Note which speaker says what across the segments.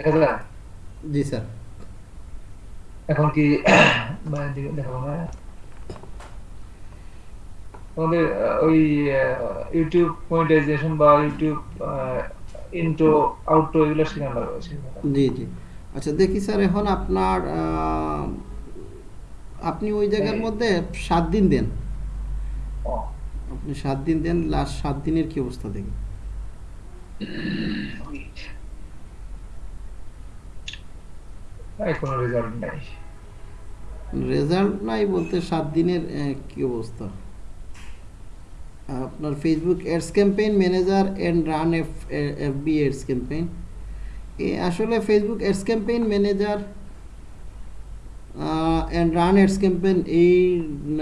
Speaker 1: দেখা যায়
Speaker 2: জি স্যার।
Speaker 1: এখন কি দিকে দেখাবো না? আমাদের ওই ইউটিউব মনিটাইজেশন বা ইউটিউব ইন্ট্রো আউট্রো এগুলো শেখানো লাগবে
Speaker 2: জি জি। আচ্ছা দেখি স্যার এখন আপনার আপনি ওই জায়গার
Speaker 1: হ্যাঁ।
Speaker 2: মধ্যে সাত দিন দেন। আপনি সাত দিন দেন লাস্ট সাত দিনের কি অবস্থা দেখি।
Speaker 1: এই কোনো রেজাল্ট নাই।
Speaker 2: রেজাল্ট নাই বলতে সাত দিনের আহ, কি অবস্থা? আপনার Facebook ads campaign manager and run F F B ads campaign এ আসলে Facebook ads campaign manager and run ads campaign এই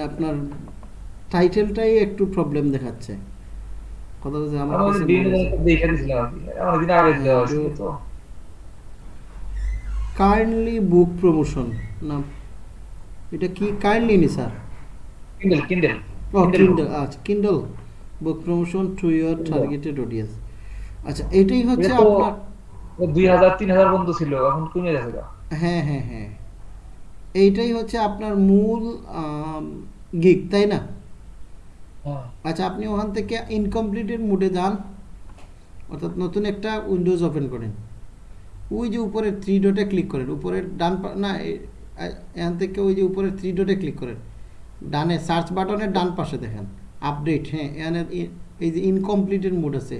Speaker 2: আপনার টাইটেলটাই একটু প্রবলেম দেখাচ্ছে। কথা বলছে আমার কাছে
Speaker 1: বিভিন্ন
Speaker 2: মনে হচ্ছে।
Speaker 1: জায়গায় দেখে দিয়েছিলাম আর কি অনেকদিন আগে দেওয়া ছিল তো
Speaker 2: কাইন্ডলি বুক প্রমোশন না এটা কি কাইন্ডলি নি স্যার
Speaker 1: কিন্ডেল কিন্ডেল
Speaker 2: ও কিন্ডল আচ্ছা Kindle book promotion to your targeted audience আচ্ছা এটাই হচ্ছে আপনার
Speaker 1: দুই হাজার তিন হাজার বন্ধু ছিল এখন কমে গেছে
Speaker 2: হ্যাঁ হ্যাঁ হ্যাঁ। এইটাই হচ্ছে আপনার মূল গিক তাই না?
Speaker 1: হ্যাঁ।
Speaker 2: আচ্ছা আপনি ওখান থেকে ইনকমপ্লিটেড মোডে যান। অর্থাৎ নতুন একটা উইন্ডোজ ওপেন করেন। ওই যে উপরে থ্রি ডটে ক্লিক করেন। উপরের ডান না এখান থেকে ওই যে উপরের থ্রি ডটে ক্লিক করেন। ডানে সার্চ বাটনের ডান পাশে দেখেন। আপডেট হ্যাঁ এখানে এই যে ইনকমপ্লিটেড মোড আছে।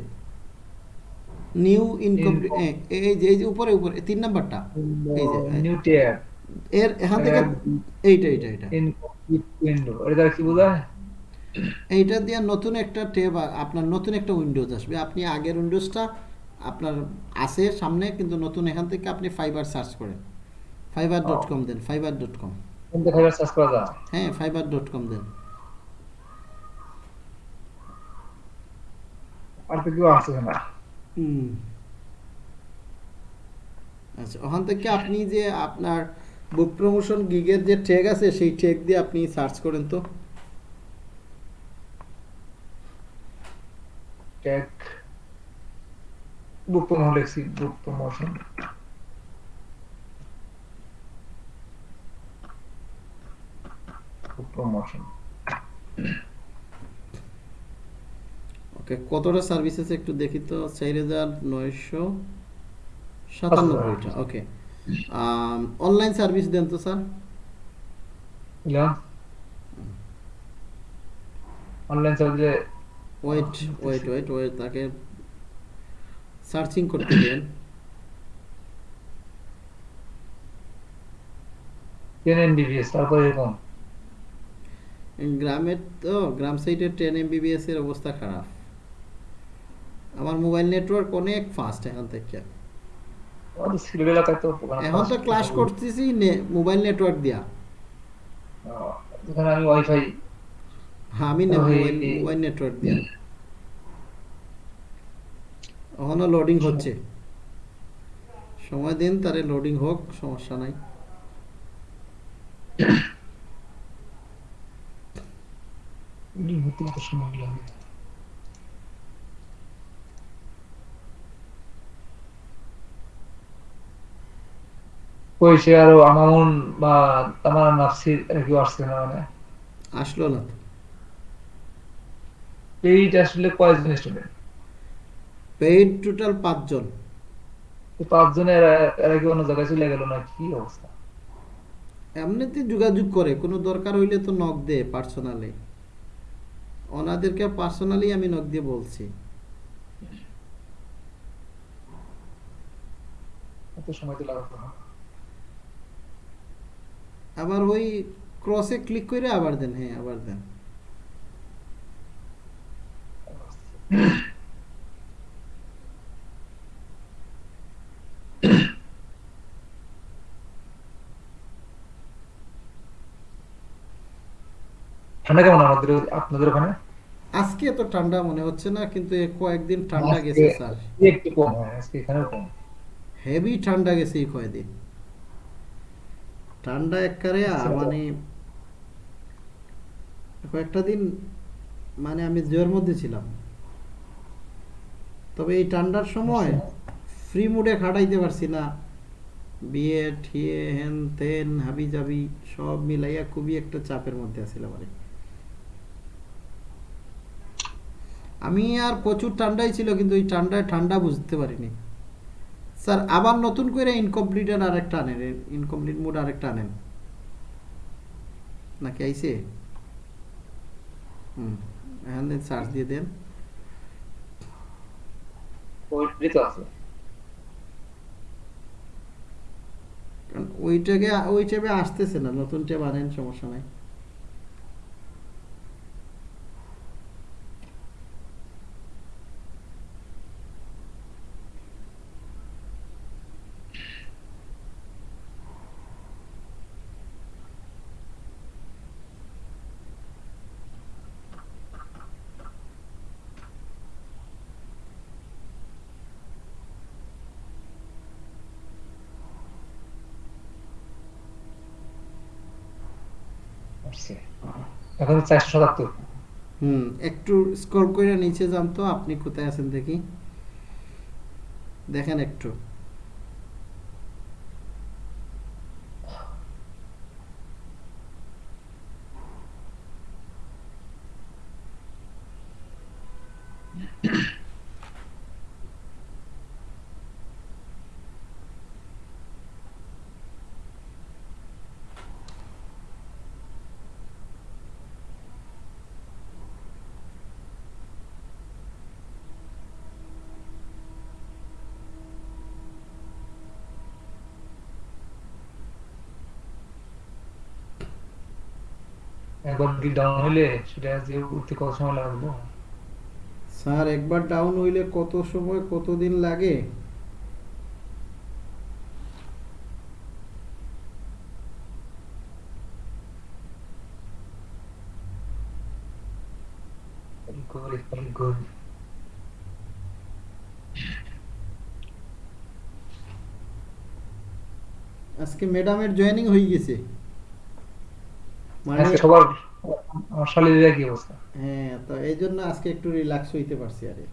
Speaker 2: নিউ ইনকমপ্লিট এই যে এই যে উপরে উপরে তিন নাম্বারটা। এই যে
Speaker 1: নিউ টিয়ার
Speaker 2: এর এখান থেকে এইটা এইটা এইটা।
Speaker 1: ইনকমপ্লিট উইন্ডো এটা কি বোঝায়
Speaker 2: এইটা দিয়ে নতুন একটা ট্যাব আপনার নতুন একটা উইন্ডোজ আসবে। আপনি আগের উইন্ডোজটা আপনার আছে সামনে কিন্তু নতুন এখান থেকে আপনি ফাইবার সার্চ করেন। ফাইবার ডট কম দেন ফাইবার ডট কম
Speaker 1: কোন সার্চ করা যায়?
Speaker 2: হ্যাঁ ফাইবার ডট কম দেন।
Speaker 1: আর তো কেউ আসছে না।
Speaker 2: হুম। আচ্ছা ওখান থেকে আপনি যে আপনার বুক প্রমোশন গিগের যে ট্যাগ আছে সেই ট্যাগ দিয়ে আপনি সার্চ করেন তো।
Speaker 1: ট্যাগ লিখছি বুক প্রমোশন বুক প্রমোশন
Speaker 2: ওকে কতটা সার্ভিস আছে একটু দেখি তো চার হাজার নয়শো সাতানব্বইটা ওকে অনলাইন সার্ভিস দেন তো স্যার
Speaker 1: বুঝলাম অনলাইন সার্ভিসে
Speaker 2: ওয়েট ওয়েট ওয়েট ওয়েট তাকে সার্চিং করতে দেন
Speaker 1: টেন এমবিবিএস তারপরে এরকম?
Speaker 2: গ্রামের তো গ্রাম সাইডের টেন এমবিবিএস এর অবস্থা খারাপ। আমার মোবাইল নেটওয়ার্ক অনেক ফাস্ট এখান থেকে। এখন তো ক্লাস করতেছি মোবাইল নেটওয়ার্ক দিয়া।
Speaker 1: আমি ওয়াইফাই
Speaker 2: আমি না মোবাইল মোবাইল নেটওয়ার্ক দিয়া। এখনও লোডিং হচ্ছে। সময় দিন তারে লোডিং হোক সমস্যা নাই।
Speaker 1: সে আরও বা তামার নাফসির এরা কেউ আসছে না মানে।
Speaker 2: আসলো না।
Speaker 1: এইটা আসলে কয়েকজন স্টুডেন্ট
Speaker 2: পেইড টোটাল পাঁচজন।
Speaker 1: পাঁচজনে এরা এরা কি অন্য জায়গায় চলে গেল না কি অবস্থা?
Speaker 2: এমনিতে যোগাযোগ করে কোনো দরকার হইলে তো নক দে পার্সোনালি ওনাদেরকে পার্সোনালি আমি নক দিয়ে বলছি।
Speaker 1: এত সময় তো হয়
Speaker 2: আবার ওই ক্রসে ক্লিক করে আবার দেন হ্যাঁ আবার দেন।
Speaker 1: ঠান্ডা কেমন আমাদের আপনাদের ওখানে?
Speaker 2: আজকে এত ঠান্ডা মনে হচ্ছে না কিন্তু কয়েকদিন ঠান্ডা গেছে স্যার।
Speaker 1: একটু কম আজকে এখানেও কম।
Speaker 2: হেভি ঠান্ডা গেছে এই কয়েকদিন। ঠান্ডা এককারে
Speaker 1: আচ্ছা।
Speaker 2: মানে কয়েকটা দিন মানে আমি জোয়ের মধ্যে ছিলাম। তবে এই ঠান্ডার সময়
Speaker 1: আচ্ছা।
Speaker 2: ফ্রি মুডে খাটাইতে পারছি না। বিয়ে ঠিয়ে হেন তেন হাবি জাবি সব মিলাইয়া খুবই একটা চাপের মধ্যে আছিলাম আরে আমি আর প্রচুর ঠান্ডাই ছিল কিন্তু ওই ঠান্ডায় ঠান্ডা বুঝতে পারিনি। স্যার আবার নতুন করে ইনকমপ্লিটের আরেকটা আনেন ইনকমপ্লিট মোড আরেকটা আনেন। নাকি আইসে হুম এখান থেকে চার্জ দিয়ে দেন। ওইটাকে ওই ট্যাবে আসতেছে না নতুন ট্যাব আনেন সমস্যা নাই।
Speaker 1: আসছে এখন চারশো সাতাত্তর।
Speaker 2: হুম, একটু স্ক্রল করে নিচে যান তো, আপনি কোথায় আছেন দেখি। দেখেন একটু।
Speaker 1: একবার কি ডাউন হইলে সেটা যে উঠতে কত সময় লাগবে
Speaker 2: স্যার একবার ডাউন হইলে কত সময় লাগে
Speaker 1: Good, very good.
Speaker 2: আজকে ম্যাডামের জয়েনিং হয়ে গেছে মানে
Speaker 1: সবার আমার কি অবস্থা।
Speaker 2: হ্যাঁ তো এই জন্য আজকে একটু রিল্যাক্স হইতে পারছি আরে।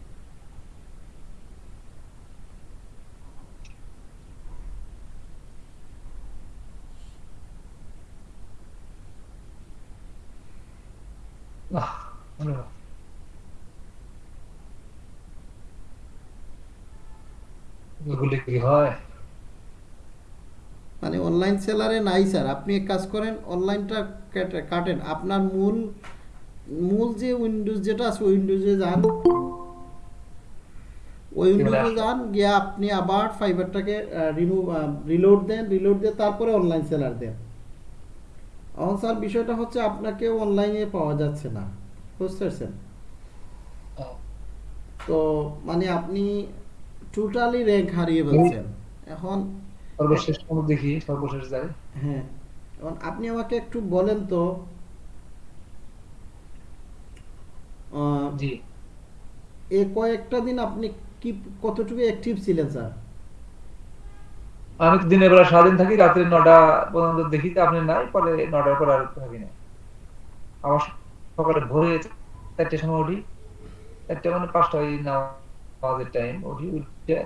Speaker 1: এগুলি কি হয়?
Speaker 2: মানে অনলাইন সেলারে নাই স্যার আপনি এক কাজ করেন অনলাইনটা কাটেন। আপনার মূল মূল যে উইন্ডোজ যেটা আছে উইন্ডোজে যান। ওই উইন্ডোজে যান গিয়ে আপনি আবার ফাইবারটাকে রিমুভ রিলোড দেন রিলোড দিয়ে তারপরে অনলাইন সেলার দেন। এখন স্যার বিষয়টা হচ্ছে আপনাকে অনলাইনে পাওয়া যাচ্ছে না। বুঝতে পারছেন তো মানে আপনি টোটালি র্যাঙ্ক হারিয়ে ফেলছেন। এখন
Speaker 1: সর্বশেষ কোনো দেখি সর্বশেষ যাই।
Speaker 2: হ্যাঁ এখন আপনি আমাকে একটু বলেন তো।
Speaker 1: জি।
Speaker 2: এ কয়েকটা দিন আপনি কি কতটুকু অ্যাক্টিভ ছিলেন স্যার?
Speaker 1: আমি দিনের বেলা সারাদিন থাকি রাত্রে নটা পর্যন্ত দেখি তো আপনি নাই পরে নটার পর আর থাকি না। আবার সকালে ভোরে চারটের সময় উঠি চারটে মানে পাঁচটা ওই নামাজের টাইম উঠি উঠে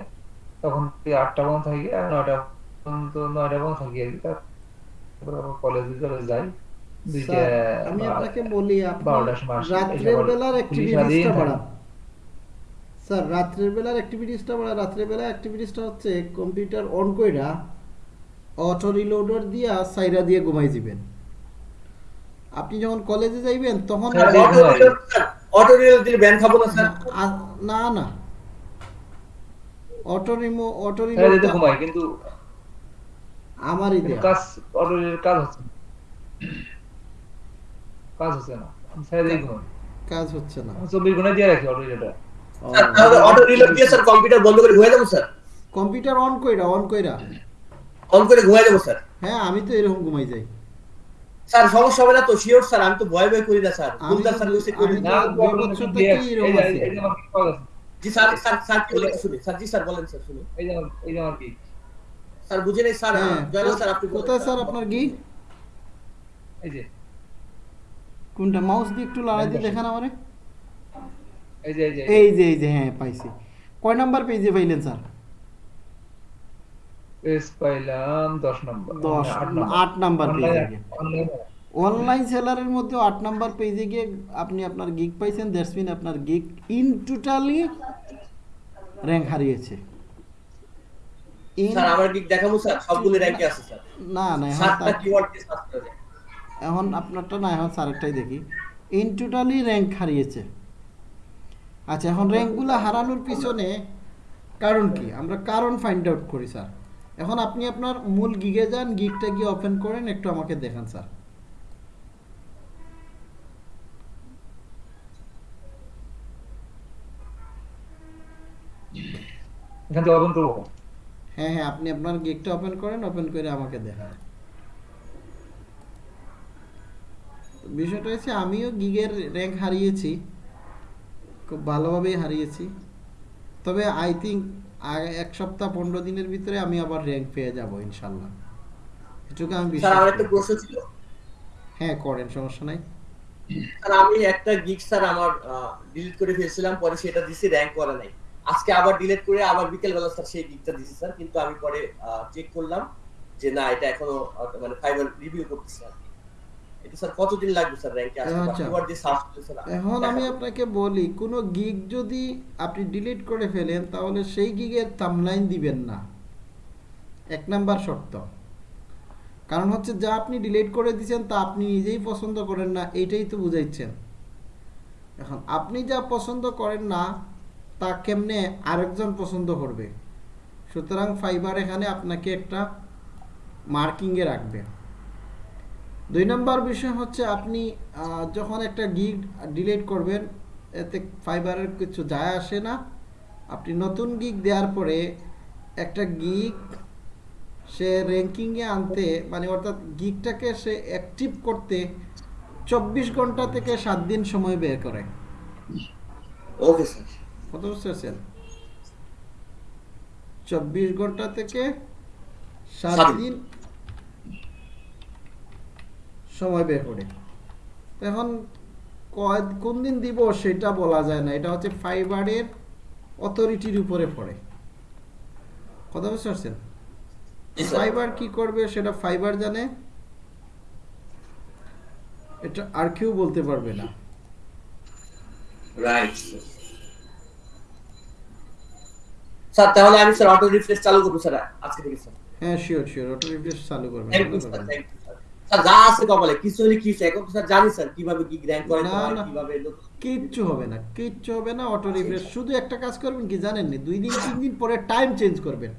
Speaker 1: তখন আটটা পর্যন্ত থাকি আর নয়টা পর্যন্ত নয়টা পর্যন্ত থাকি আর কি তারপর আবার কলেজে চলে যাই
Speaker 2: আমি আপনাকে বলি আপনি
Speaker 1: বারোটার সময় আসি।
Speaker 2: রাত্রের বেলার অ্যাক্টিভিটিসটা বাড়ান। স্যার রাত্রের বেলার অ্যাক্টিভিটিসটা বাড়ান। রাত্রের বেলা অ্যাক্টিভিটিসটা হচ্ছে কম্পিউটার অন কইরা অটো রিলোডার দিয়া সাইরা দিয়ে ঘুমাই দিবেন। আপনি যখন কলেজে যাইবেন তখন
Speaker 3: অটো রিলোড দিলে ব্যান খাব না স্যার।
Speaker 2: না না। অটো রিমো অটো রিলোড
Speaker 1: ঘুমাই কিন্তু
Speaker 2: আমারই দেয়া।
Speaker 1: কাজ অটোরির কাজ হচ্ছে। কাজ হচ্ছে না। আমি ছেড়ে
Speaker 2: কাজ হচ্ছে না।
Speaker 1: ঘণ্টা দিয়ে রাখি অটোরিটা
Speaker 2: ও,
Speaker 3: তাহলে অটো রিলোড দিয়ে স্যার কম্পিউটার বন্ধ করে ঘুমাই যাব স্যার?
Speaker 2: কম্পিউটার অন কইরা অন কইরা।
Speaker 3: অন করে ঘুমাই যাব স্যার?
Speaker 2: হ্যাঁ আমি তো এরকম ঘুমাই যাই।
Speaker 3: স্যার সমস্যা হবে না তো? শিওর স্যার আমি তো ভয় ভয় করি না স্যার। স্যার করি। না।
Speaker 2: এরকম আছে।
Speaker 3: জি কি বলেন? শুনি। স্যার জি স্যার বলেন স্যার শুনি।
Speaker 1: এই যে এই যে আমার কি?
Speaker 3: স্যার বুঝে নেই স্যার
Speaker 2: হ্যাঁ।
Speaker 3: জয়নাল স্যার আপনি
Speaker 2: কোথায় স্যার আপনার কি?
Speaker 1: এই যে।
Speaker 2: কোনটা? মাউস দিয়ে একটু লড়াই দিয়ে দেখান আমারে।
Speaker 1: এই যে এই যে
Speaker 2: এই যে। হ্যাঁ পাইছি। কয় নাম্বার পেজে পাইলেন স্যার?
Speaker 1: পেজ পাইলাম দশ নম্বর।
Speaker 2: দশ
Speaker 1: আট নাম্বার।
Speaker 2: পেজে
Speaker 1: অনলাইন
Speaker 2: সেলারের মধ্যে আট নাম্বার পেজে গিয়ে আপনি আপনার গিগ পাইছেন দ্যাটস মিন আপনার গিগ ইন টোটালি র্যাঙ্ক হারিয়েছে।
Speaker 3: স্যার আমার গিক দেখাবো স্যার সবগুলো র্যাঙ্কে আছে স্যার।
Speaker 2: না না
Speaker 3: সাতটা কিওয়ার্ড দিয়ে সার্চ করে
Speaker 2: এখন আপনারটা না এখন স্যারেরটাই দেখি। ইন টোটালি র্যাঙ্ক হারিয়েছে। আচ্ছা এখন র্যাঙ্কগুলো হারানোর পিছনে কারণ কি? আমরা কারণ ফাইন্ড আউট করি স্যার। এখন আপনি আপনার মূল গিগে যান গিগটা গিয়ে ওপেন করেন একটু আমাকে দেখান স্যার।
Speaker 1: এখান থেকে ওপেন করব।
Speaker 2: হ্যাঁ হ্যাঁ আপনি আপনার গিগটা ওপেন করেন ওপেন করে আমাকে দেখান। বিষয়টা হচ্ছে আমিও গিগের র্যাঙ্ক হারিয়েছি খুব ভালোভাবেই হারিয়েছি। তবে আই থিঙ্ক এক সপ্তাহ পনেরো দিনের ভিতরে আমি আবার র্যাঙ্ক পেয়ে যাব ইনশাল্লাহ। এটুকু আমি বিশ্বাস।
Speaker 3: ছিল?
Speaker 2: হ্যাঁ করেন সমস্যা নাই।
Speaker 3: আমি একটা গিগ স্যার আমার ডিলিট করে ফেলছিলাম পরে সেটা দিছি র্যাঙ্ক করা নাই। আজকে আবার ডিলিট করে আবার বিকেল বেলা স্যার সেই গিগটা দিছি স্যার কিন্তু আমি পরে চেক করলাম যে না এটা এখনও মানে ফাইবার রিভিউ করতেছে আর এটা স্যার কতদিন লাগবে স্যার র্যাঙ্কে আসতে বা
Speaker 2: আচ্ছা।
Speaker 3: সার্চ স্যার
Speaker 2: এখন আমি আপনাকে বলি কোনো গিগ যদি আপনি ডিলিট করে ফেলেন তাহলে সেই গিগের থামলাইন দিবেন না। এক নাম্বার শর্ত। কারণ হচ্ছে যা আপনি ডিলিট করে দিয়েছেন তা আপনি নিজেই পছন্দ করেন না এইটাই তো বুঝাইছেন। এখন আপনি যা পছন্দ করেন না তা কেমনে আরেকজন পছন্দ করবে? সুতরাং ফাইবার এখানে আপনাকে একটা মার্কিংয়ে রাখবে। দুই নম্বর বিষয় হচ্ছে আপনি যখন একটা গিগ ডিলিট করবেন, এতে ফাইবারের কিছু যায় আসে না। আপনি নতুন গিগ দেওয়ার পরে একটা গিগ সে র্যাঙ্কিংয়ে আনতে মানে অর্থাৎ গিগটাকে সে অ্যাক্টিভ করতে চব্বিশ ঘণ্টা থেকে সাত দিন সময় বের করে।
Speaker 3: ওকে স্যার
Speaker 2: কত বুঝতে পারছেন চব্বিশ ঘণ্টা থেকে সাত দিন। সময় বের করে। এখন কয় কোন দিন দিব সেটা বলা যায় না। এটা হচ্ছে ফাইবারের অথরিটির উপরে পড়ে। কথা বুঝতে পারছেন ফাইবার কি করবে সেটা ফাইবার জানে? এটা আর কেউ বলতে পারবে না।
Speaker 3: রাইট স্যার তাহলে আমি স্যার অটো রিফ্রেশ চালু করব স্যার আজকে থেকে স্যার।
Speaker 2: হ্যাঁ শিওর শিওর অটো রিফ্রেশ চালু করবেন
Speaker 3: thank you sir thank you sir যা আছে কপালে কিছু হলে কি হচ্ছে এখন স্যার জানি স্যার কীভাবে কি র্যাঙ্ক করে
Speaker 2: না, না।
Speaker 3: কীভাবে
Speaker 2: কিচ্ছু হবে না কিচ্ছু হবে না অটো রিফ্রেশ শুধু একটা কাজ করবেন কি জানেন নি দুই দিন তিন দিন পরে টাইম চেঞ্জ করবেন।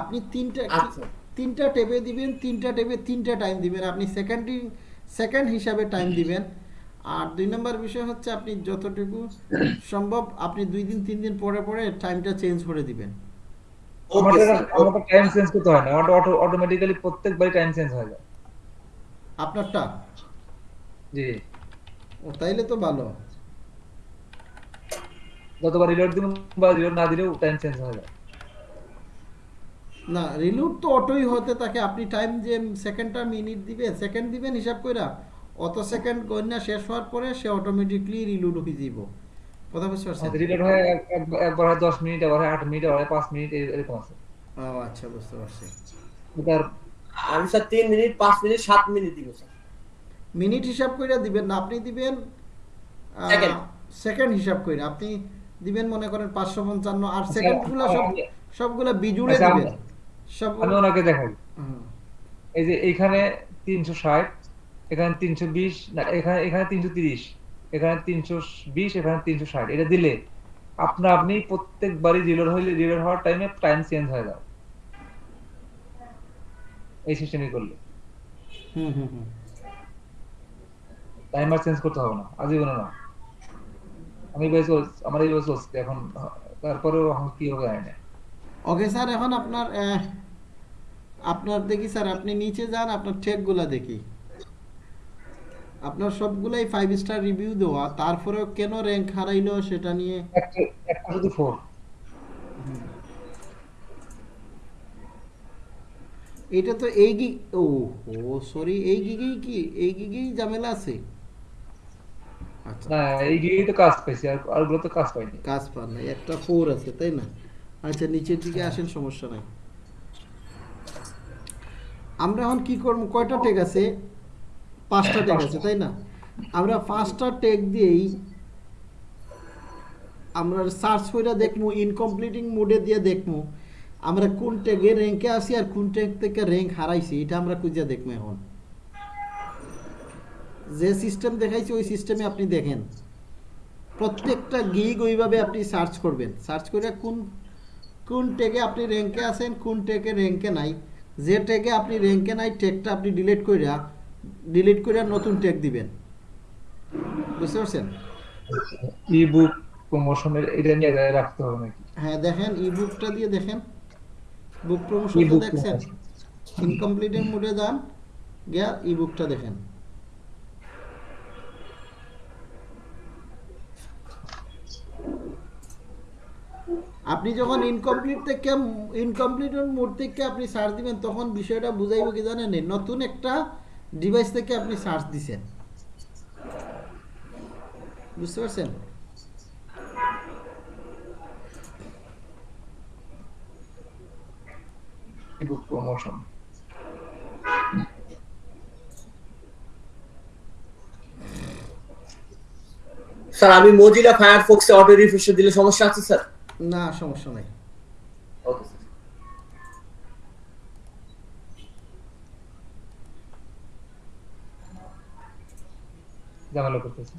Speaker 2: আপনি তিনটা
Speaker 3: আচ্ছা।
Speaker 2: তিনটা টেবে দিবেন তিনটা টেবে তিনটা টাইম দিবেন। আপনি সেকেন্ডিং সেকেন্ড হিসাবে টাইম দিবেন। আর দুই নম্বর বিষয় হচ্ছে আপনি যতটুকু সম্ভব আপনি দুই দিন তিন দিন পরে পরে টাইমটা চেঞ্জ করে দিবেন।
Speaker 1: আমাদের টাইম চেঞ্জ করতে হয় না। অটো অটোমেটিক্যালি প্রত্যেকবারই টাইম চেঞ্জ হয়ে যায়।
Speaker 2: আপনারটা?
Speaker 1: জি।
Speaker 2: ও তাইলে তো ভালো।
Speaker 1: যতবার রিলোড দিন বা রিলোড না দিলেও টাইম চেঞ্জ হয়ে যায়।
Speaker 2: না রিলুট তো অটোই হতে থাকে। আপনি টাইম যে সেকেন্ডটা মিনিট দিবে সেকেন্ড দিবেন হিসাব কইরা অত সেকেন্ড গণনা শেষ হওয়ার পরে সে অটোমেটিকলি রিলুট হয়ে যাব কথা বুঝতে পারছেন?
Speaker 1: রিলোড হয় এক- এক- একবার হয় দশ মিনিট আবার হয় আট মিনিট আবার হয় পাঁচ মিনিট এরকম আছে।
Speaker 2: ও আচ্ছা বুঝতে পারছি।
Speaker 1: এটার
Speaker 3: আমি স্যার তিন মিনিট পাঁচ মিনিট সাত মিনিট দিব স্যার।
Speaker 2: মিনিট হিসাব কইরা দিবেন না আপনি দিবেন
Speaker 3: Second.
Speaker 2: সেকেন্ড হিসাব কইরা। আপনি দিবেন মনে করেন পাঁচশো পঞ্চান্ন আর
Speaker 1: আচ্ছা,
Speaker 2: সেকেন্ডগুলো সব সবগুলো বিজুড়ে
Speaker 1: আচ্ছা,
Speaker 2: দিবেন। সব
Speaker 1: আমি ওনাকে দেখাই। এই যে এইখানে তিনশো ষাট এখানে তিনশো বিশ না এখানে এখানে তিনশো তিরিশ এখানে তিনশো বিশ এখানে তিনশো ষাট। এটা দিলে আপনা আপনি প্রত্যেকবারই রিলোড হইলে রিলোড হওয়ার টাইমে টাইম চেঞ্জ হয়ে যায় এই সিস্টেমই করলে। টাইমার চেঞ্জ করতে হবে না আজীবন না। আমি চলছে আমার এইভাবে চলছে এখন তারপরেও কি হবে জানি না।
Speaker 2: ওকে স্যার এখন আপনার আপনার দেখি স্যার আপনি নিচে যান আপনার টেকগুলা দেখি। আপনার সবগুলাই ফাইভ স্টার রিভিউ দেওয়া তারপরেও কেন র্যাঙ্ক হারাইলো সেটা নিয়ে?
Speaker 1: একটা শুধু
Speaker 2: এটা তো এই গি ও ও সরি এই গিগেই কি? এই গিগেই ঝামেলা আছে? আচ্ছা।
Speaker 1: না এই গিয়েই তো কাজ পাইছি আর আরগুলো তো কাজ পাইনি।
Speaker 2: কাজ পান নাই একটা ফোর আছে তাই না? আচ্ছা নিচের দিকে আসেন সমস্যা নাই। আমরা এখন কি করব? কয়টা টেক আছে? পাঁচটা টেক আছে তাই না? আমরা পাঁচটা টেক দিয়েই আমরা সার্চ করে দেখব ইনকমপ্লিটিং মোডে দিয়ে দেখব আমরা কোন টেগে র্যাঙ্কে আসি আর কোন টেক থেকে র্যাঙ্ক হারাইছি এটা আমরা খুঁজে দেখব এখন। যে সিস্টেম দেখাইছি ওই সিস্টেমে আপনি দেখেন। প্রত্যেকটা গিগ ওইভাবে আপনি সার্চ করবেন। সার্চ করে কোন কোন টেগে আপনি র্যাঙ্কে আছেন কোন টেগে র্যাঙ্কে নাই। যে টেগে আপনি র্যাঙ্কে নাই টেকটা আপনি ডিলিট কইরা ডিলিট কইরা নতুন টেক দিবেন। বুঝতে পারছেন?
Speaker 1: ই বুক প্রমোশনের এটা নিয়ে রাখতে হবে নাকি?
Speaker 2: হ্যাঁ দেখেন ই বুকটা দিয়ে দেখেন। বুক প্রমোশন
Speaker 1: ই-বুক
Speaker 2: দেখছেন। ইনকমপ্লিটের মোডে যান গিয়া ই বুকটা দেখেন। আপনি যখন ইনকমপ্লিট থেকে ইনকমপ্লিট মোড থেকে আপনি সার্চ দিবেন তখন বিষয়টা বুঝাইব কি জানেন নতুন একটা ডিভাইস থেকে আপনি সার্চ দিছেন। বুঝতে পারছেন?
Speaker 1: প্রমোশন
Speaker 3: স্যার আমি মজিলা ফায়ারফক্সে অটো রিফ্রেশ দিলে সমস্যা আছে স্যার
Speaker 2: না সমস্যা নাই।
Speaker 1: ঝামেলা করতেছে।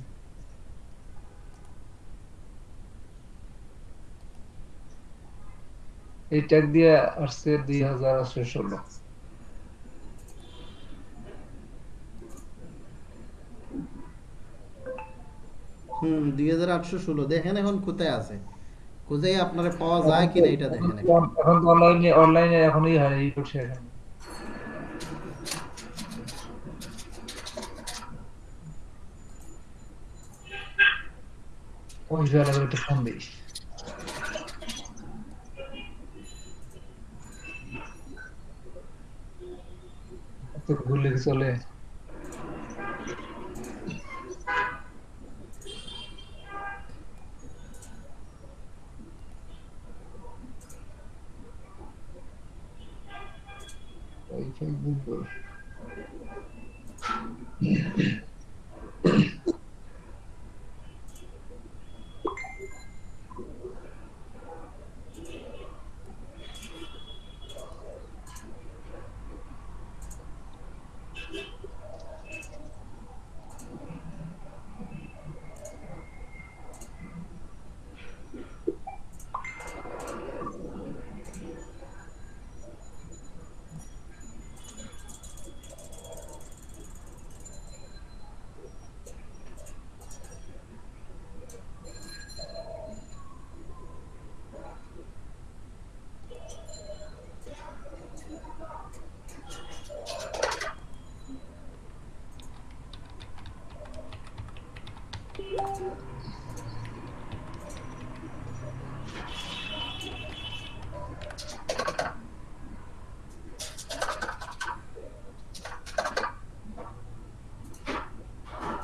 Speaker 1: এই ট্যাগ দিয়ে আসছে দুই হাজার আটশো ষোলো।
Speaker 2: হুম দুই হাজার আটশো ষোলো। দেখেন এখন কোথায় আছে। কোথায় আপনারা পাওয়া যায় কিনা এটা দেখেন।
Speaker 1: এখন তো অনলাইনে অনলাইনে এখনই হয় এই করছে এখন ওই জায়গায় একটা ফোন দিই তো ভুলে কি চলে ওইটাই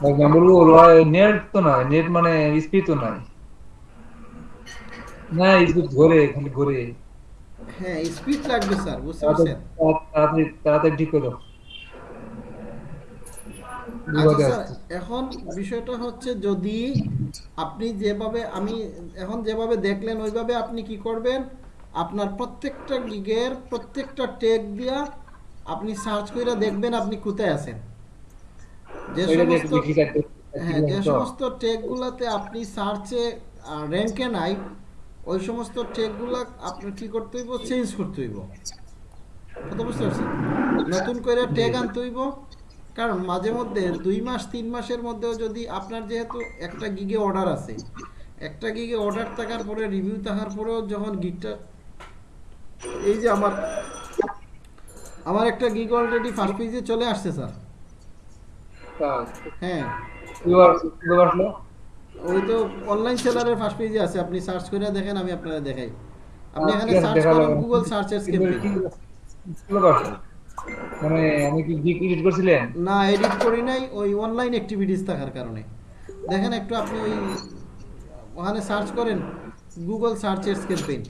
Speaker 1: বলব নেট তো নয় নেট মানে স্পিড তো নাই। না স্পিড ঘোরে খালি ঘোরে।
Speaker 2: হ্যাঁ স্পিড লাগবে স্যার বুঝতে পারছেন?
Speaker 1: তাড়াতাড়ি তাড়াতাড়ি ঠিক করো।
Speaker 2: আচ্ছা
Speaker 1: বিপদে
Speaker 2: স্যার
Speaker 1: আসছে।
Speaker 2: এখন বিষয়টা হচ্ছে যদি আপনি যেভাবে আমি এখন যেভাবে দেখলেন ওইভাবে আপনি কি করবেন? আপনার প্রত্যেকটা গিগের প্রত্যেকটা টেক দিয়া আপনি সার্চ করে দেখবেন আপনি কোথায় আছেন। যে সমস্ত হ্যাঁ যে সমস্ত আপনি সার্চে র্যাঙ্কে নাই ওই সমস্ত আপনার কি করতে হইব? চেঞ্জ করতে হইব। কথা বুঝতে পারছেন? নতুন করে ট্যাগ আনতে হইব। কারণ মাঝে মধ্যে দুই মাস তিন মাসের মধ্যেও যদি আপনার যেহেতু একটা গিগে অর্ডার আছে একটা গিগে অর্ডার থাকার পরে রিভিউ থাকার পরেও যখন গিগটা এই যে আমার আমার একটা গিগ অলরেডি ফার্স্ট পেজে চলে আসছে স্যার হ্যাঁ। ওই তো অনলাইন সেলারের ফার্স্ট পেজে আছে আপনি সার্চ করে দেখেন আমি আপনারা দেখাই। আপনি
Speaker 1: আচ্ছা,
Speaker 2: এখানে সার্চ করেন গুগল।
Speaker 1: মানে আমি কি এডিট করছিলেন?
Speaker 2: না এডিট করি নাই ওই অনলাইন অ্যাক্টিভিটিস থাকার কারণে। দেখেন একটু আপনি ওই ওখানে সার্চ করেন গুগল সার্চের ক্যাম্পেইন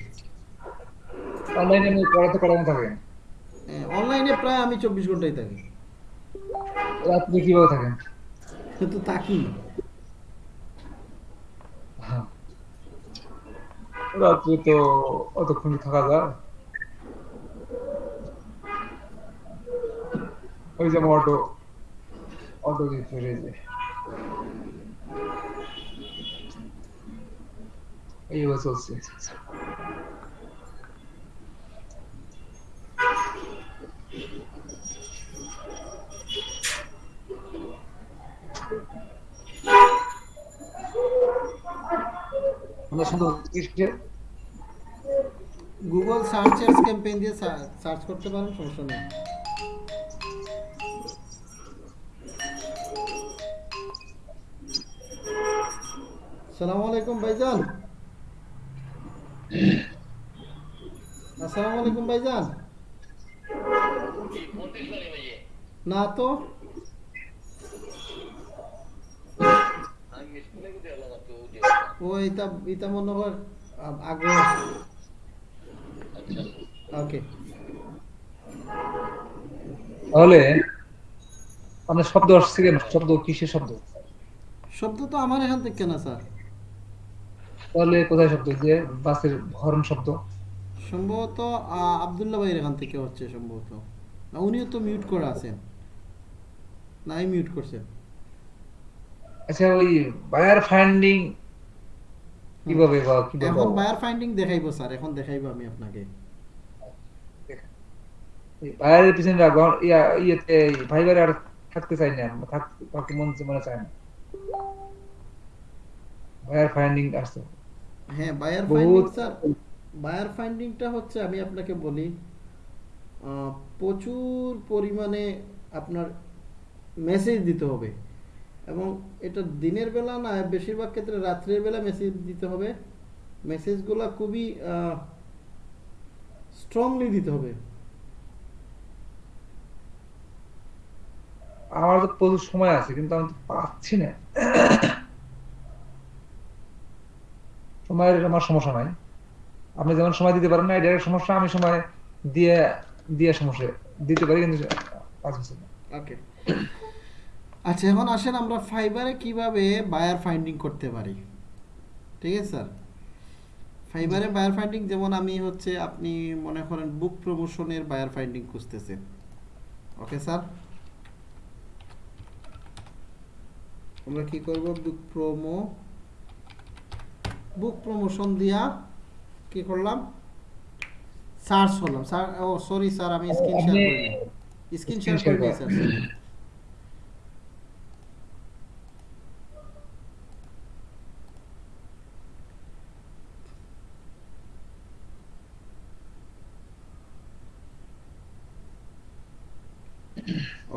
Speaker 1: অনলাইনে আমি করানো থাকে
Speaker 2: অনলাইনে প্রায় আমি চব্বিশ ঘন্টাই থাকি।
Speaker 1: রাত্রে কীভাবে থাকেন?
Speaker 2: কিন্তু থাকি।
Speaker 1: হ্যাঁ। রাত্রে তো অতক্ষণ থাকা যায়। ওই যে অটো অটো দিয়ে চলে যায় এইভাবে চলছে। আমরা শুধু
Speaker 2: গুগল সার্চ অ্যাডস ক্যাম্পেইন দিয়ে সার্চ করতে পারেন সমস্যা নেই। আসসালামু আলাইকুম ভাইজান। আসসালামু আলাইকুম ভাইজান। না তো। ও এটা এটা মনে আগ্রহ ওকে
Speaker 1: তাহলে আপনার শব্দ আসছে কেন? শব্দ কিসের শব্দ?
Speaker 2: শব্দ তো আমার এখান থেকে না স্যার।
Speaker 1: তাহলে কোথায় শব্দ? যে বাসের হর্ন শব্দ।
Speaker 2: সম্ভবত আবদুল্লাহ ভাইয়ের এখান থেকে হচ্ছে সম্ভবত। না উনিও তো মিউট করে আছেন। নাই মিউট করছেন
Speaker 1: আচ্ছা ওই বায়ার ফাইন্ডিং কীভাবে বা কীভাবে
Speaker 2: এখন বায়ার ফাইন্ডিং দেখাইবো স্যার এখন দেখাইবো আমি আপনাকে।
Speaker 1: বায়ারের পিছনে ইয়া ইয়েতে ভাইবারে আর থাকতে চাই না। থাকতে মন মনে চায় না। বায়ার ফাইন্ডিং আসছে।
Speaker 2: হ্যাঁ বায়ার ফাইন্ডিং স্যার বায়ার ফাইন্ডিংটা হচ্ছে আমি আপনাকে বলি প্রচুর পরিমাণে আপনার মেসেজ দিতে হবে। এবং এটা দিনের বেলা না বেশিরভাগ ক্ষেত্রে রাত্রের বেলা মেসেজ দিতে হবে। মেসেজগুলো খুবই স্ট্রংলি দিতে হবে।
Speaker 1: আমার তো প্রচুর সময় আছে কিন্তু আমি তো পাচ্ছি না। সময়ের আমার সমস্যা নাই। আপনি যেমন সময় দিতে পারেন না এটা সমস্যা। আমি সময় দিয়ে দিয়ে সমস্যা দিতে পারি কিন্তু কাজ হচ্ছে না।
Speaker 2: ওকে আচ্ছা এখন আসেন আমরা ফাইবারে কীভাবে বায়ার ফাইন্ডিং করতে পারি? ঠিক আছে স্যার ফাইবারে বায়ার ফাইন্ডিং যেমন আমি হচ্ছে আপনি মনে করেন বুক প্রমোশনের বায়ার ফাইন্ডিং খুঁজতেছেন। ওকে স্যার আমরা কি করব? বুক প্রোমো বুক প্রমোশন দিয়া কি করলাম? সার্চ করলাম। স্যার ও সরি স্যার আমি স্ক্রিন শেয়ার করিনি। স্ক্রিন শেয়ার করিনি স্যার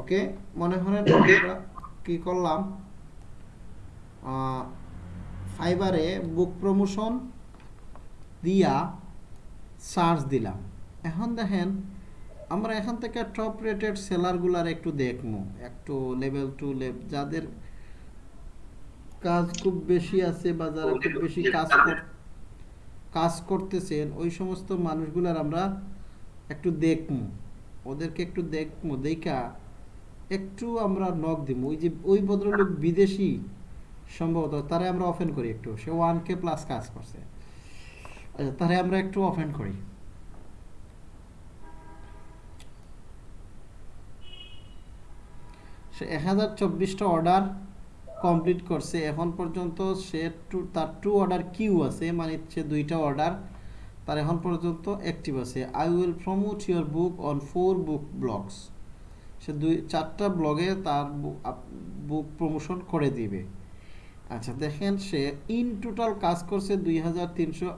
Speaker 2: ওকে মনে করেন আমরা কি করলাম? ফাইবারে বুক প্রমোশন দিয়া সার্চ দিলাম। এখন দেখেন, আমরা এখান থেকে টপ রেটেড সেলারগুলার একটু দেখব। একটু লেভেল টু লেভ যাদের কাজ খুব বেশি আছে বা যারা খুব বেশি কাজ কাজ করতেছেন, ওই সমস্ত মানুষগুলার আমরা একটু দেখব। ওদেরকে একটু দেখব, দেখা একটু আমরা নক দিব ওই যে, ওই ভদ্রলোক বিদেশি সম্ভবত, তারে আমরা অফেন করি একটু। সে ওয়ান কে প্লাস কাজ করছে। আচ্ছা তারে আমরা একটু অফেন করি। সে এক হাজার চব্বিশটা অর্ডার কমপ্লিট করছে। এখন পর্যন্ত সে টু তার টু অর্ডার কিউ আছে মানে সে দুইটা অর্ডার তার এখন পর্যন্ত অ্যাক্টিভ আছে। I will promote your book on four book blogs সে দুই, চারটা ব্লগে তার বুক প্রমোশন করে দিবে। আচ্ছা দেখেন সে ইন টোটাল কাজ করছে দুই হাজার তিনশো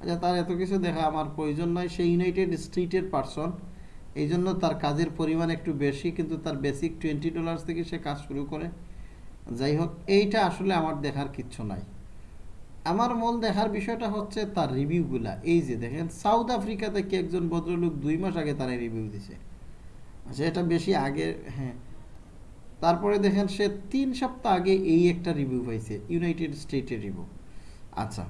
Speaker 2: আচ্ছা তার এত কিছু দেখা আমার প্রয়োজন নয় সে ইউনাইটেড স্টেটের পারসন এই জন্য তার কাজের পরিমাণ একটু বেশি, কিন্তু তার বেসিক টোয়েন্টি ডলার্স থেকে সে কাজ শুরু করে। যাই হোক, এইটা আসলে আমার দেখার কিচ্ছু নাই। আমার মূল দেখার বিষয়টা হচ্ছে তার রিভিউগুলা এই যে দেখেন সাউথ আফ্রিকাতে থেকে একজন ভদ্রলোক দুই মাস আগে তারা রিভিউ দিছে। আচ্ছা এটা বেশি আগে হ্যাঁ। তারপরে দেখেন সে তিন সপ্তাহ আগে এই একটা রিভিউ পাইছে ইউনাইটেড স্টেটের রিভিউ আচ্ছা